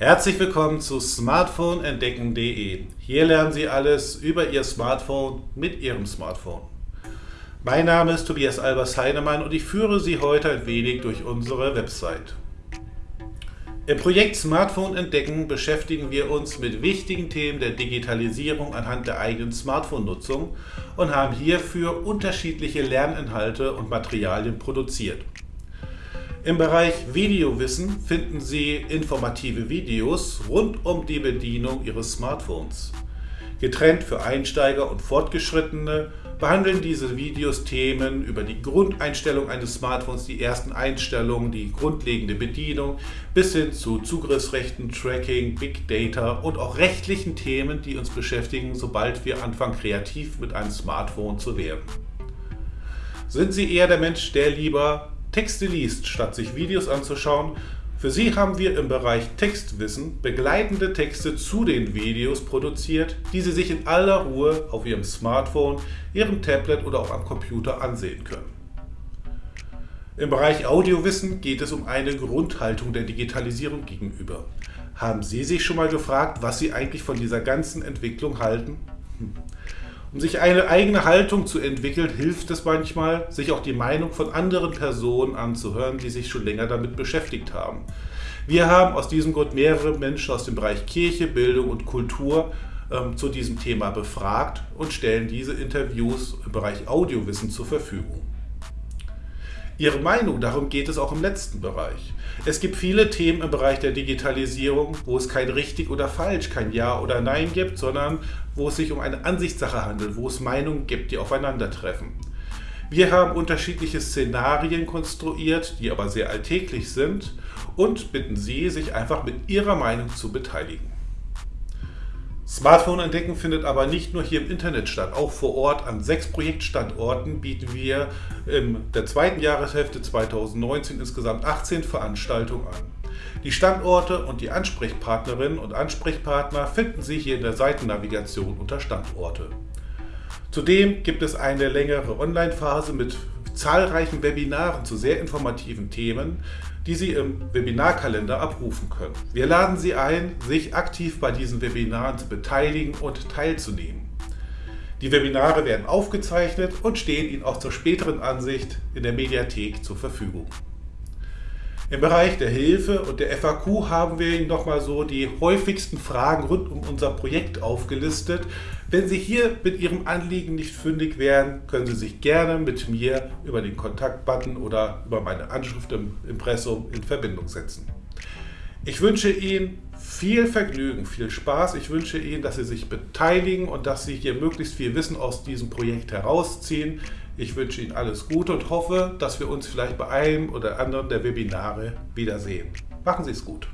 Herzlich willkommen zu smartphoneentdecken.de. Hier lernen Sie alles über Ihr Smartphone mit Ihrem Smartphone. Mein Name ist Tobias Albers Heinemann und ich führe Sie heute ein wenig durch unsere Website. Im Projekt Smartphone entdecken beschäftigen wir uns mit wichtigen Themen der Digitalisierung anhand der eigenen Smartphone-Nutzung und haben hierfür unterschiedliche Lerninhalte und Materialien produziert. Im Bereich Videowissen finden Sie informative Videos rund um die Bedienung Ihres Smartphones. Getrennt für Einsteiger und Fortgeschrittene behandeln diese Videos Themen über die Grundeinstellung eines Smartphones, die ersten Einstellungen, die grundlegende Bedienung bis hin zu Zugriffsrechten, Tracking, Big Data und auch rechtlichen Themen, die uns beschäftigen, sobald wir anfangen kreativ mit einem Smartphone zu werden. Sind Sie eher der Mensch, der lieber Texte liest, statt sich Videos anzuschauen. Für Sie haben wir im Bereich Textwissen begleitende Texte zu den Videos produziert, die Sie sich in aller Ruhe auf Ihrem Smartphone, Ihrem Tablet oder auch am Computer ansehen können. Im Bereich Audiowissen geht es um eine Grundhaltung der Digitalisierung gegenüber. Haben Sie sich schon mal gefragt, was Sie eigentlich von dieser ganzen Entwicklung halten? Hm. Um sich eine eigene Haltung zu entwickeln, hilft es manchmal, sich auch die Meinung von anderen Personen anzuhören, die sich schon länger damit beschäftigt haben. Wir haben aus diesem Grund mehrere Menschen aus dem Bereich Kirche, Bildung und Kultur ähm, zu diesem Thema befragt und stellen diese Interviews im Bereich Audiowissen zur Verfügung. Ihre Meinung, darum geht es auch im letzten Bereich. Es gibt viele Themen im Bereich der Digitalisierung, wo es kein richtig oder falsch, kein Ja oder Nein gibt, sondern wo es sich um eine Ansichtssache handelt, wo es Meinungen gibt, die aufeinandertreffen. Wir haben unterschiedliche Szenarien konstruiert, die aber sehr alltäglich sind und bitten Sie, sich einfach mit Ihrer Meinung zu beteiligen. Smartphone entdecken findet aber nicht nur hier im Internet statt. Auch vor Ort an sechs Projektstandorten bieten wir in der zweiten Jahreshälfte 2019 insgesamt 18 Veranstaltungen an. Die Standorte und die Ansprechpartnerinnen und Ansprechpartner finden Sie hier in der Seitennavigation unter Standorte. Zudem gibt es eine längere Online-Phase mit zahlreichen Webinaren zu sehr informativen Themen, die Sie im Webinarkalender abrufen können. Wir laden Sie ein, sich aktiv bei diesen Webinaren zu beteiligen und teilzunehmen. Die Webinare werden aufgezeichnet und stehen Ihnen auch zur späteren Ansicht in der Mediathek zur Verfügung. Im Bereich der Hilfe und der FAQ haben wir Ihnen nochmal so die häufigsten Fragen rund um unser Projekt aufgelistet. Wenn Sie hier mit Ihrem Anliegen nicht fündig werden, können Sie sich gerne mit mir über den Kontaktbutton oder über meine Anschrift im Impressum in Verbindung setzen. Ich wünsche Ihnen viel Vergnügen, viel Spaß. Ich wünsche Ihnen, dass Sie sich beteiligen und dass Sie hier möglichst viel Wissen aus diesem Projekt herausziehen. Ich wünsche Ihnen alles Gute und hoffe, dass wir uns vielleicht bei einem oder anderen der Webinare wiedersehen. Machen Sie es gut.